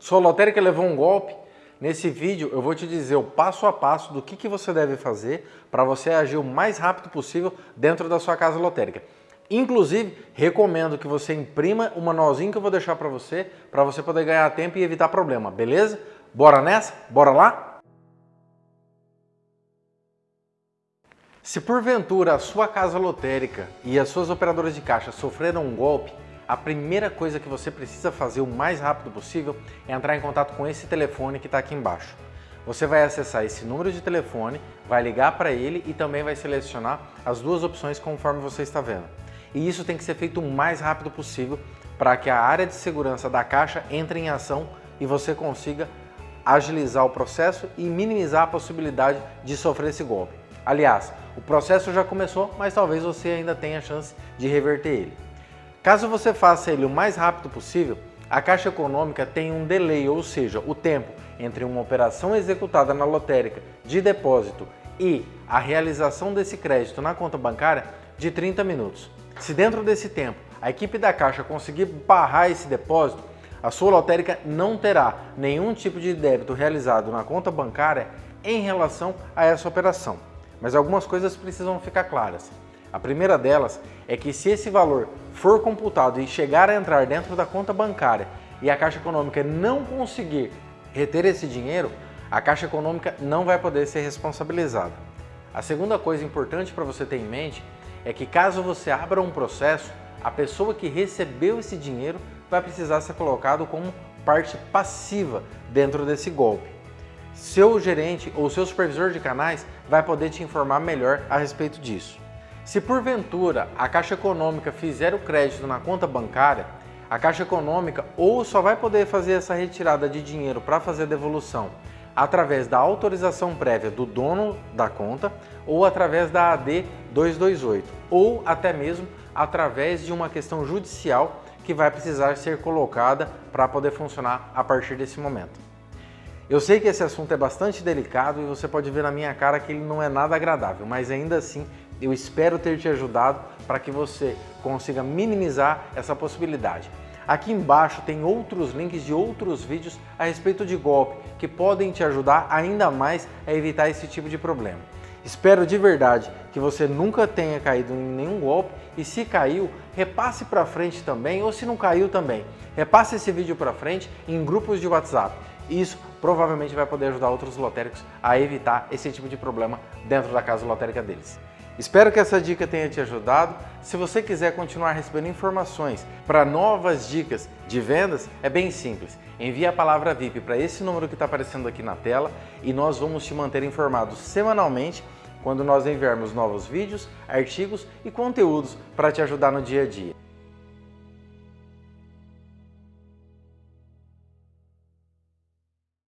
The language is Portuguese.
Sua lotérica levou um golpe? Nesse vídeo eu vou te dizer o passo a passo do que, que você deve fazer para você agir o mais rápido possível dentro da sua casa lotérica. Inclusive, recomendo que você imprima o manualzinho que eu vou deixar para você, para você poder ganhar tempo e evitar problema, beleza? Bora nessa? Bora lá? Se porventura a sua casa lotérica e as suas operadoras de caixa sofreram um golpe, a primeira coisa que você precisa fazer o mais rápido possível é entrar em contato com esse telefone que está aqui embaixo. Você vai acessar esse número de telefone, vai ligar para ele e também vai selecionar as duas opções conforme você está vendo. E isso tem que ser feito o mais rápido possível para que a área de segurança da caixa entre em ação e você consiga agilizar o processo e minimizar a possibilidade de sofrer esse golpe. Aliás, o processo já começou, mas talvez você ainda tenha a chance de reverter ele. Caso você faça ele o mais rápido possível, a Caixa Econômica tem um delay, ou seja, o tempo entre uma operação executada na lotérica de depósito e a realização desse crédito na conta bancária de 30 minutos. Se dentro desse tempo a equipe da Caixa conseguir barrar esse depósito, a sua lotérica não terá nenhum tipo de débito realizado na conta bancária em relação a essa operação. Mas algumas coisas precisam ficar claras. A primeira delas é que se esse valor for computado e chegar a entrar dentro da conta bancária e a Caixa Econômica não conseguir reter esse dinheiro, a Caixa Econômica não vai poder ser responsabilizada. A segunda coisa importante para você ter em mente é que caso você abra um processo, a pessoa que recebeu esse dinheiro vai precisar ser colocado como parte passiva dentro desse golpe. Seu gerente ou seu supervisor de canais vai poder te informar melhor a respeito disso. Se porventura a Caixa Econômica fizer o crédito na conta bancária, a Caixa Econômica ou só vai poder fazer essa retirada de dinheiro para fazer a devolução através da autorização prévia do dono da conta ou através da AD 228 ou até mesmo através de uma questão judicial que vai precisar ser colocada para poder funcionar a partir desse momento. Eu sei que esse assunto é bastante delicado e você pode ver na minha cara que ele não é nada agradável, mas ainda assim eu espero ter te ajudado para que você consiga minimizar essa possibilidade. Aqui embaixo tem outros links de outros vídeos a respeito de golpe que podem te ajudar ainda mais a evitar esse tipo de problema. Espero de verdade que você nunca tenha caído em nenhum golpe e se caiu, repasse para frente também ou se não caiu também, repasse esse vídeo para frente em grupos de WhatsApp. Isso provavelmente vai poder ajudar outros lotéricos a evitar esse tipo de problema dentro da casa lotérica deles. Espero que essa dica tenha te ajudado. Se você quiser continuar recebendo informações para novas dicas de vendas, é bem simples. Envie a palavra VIP para esse número que está aparecendo aqui na tela e nós vamos te manter informado semanalmente quando nós enviarmos novos vídeos, artigos e conteúdos para te ajudar no dia a dia.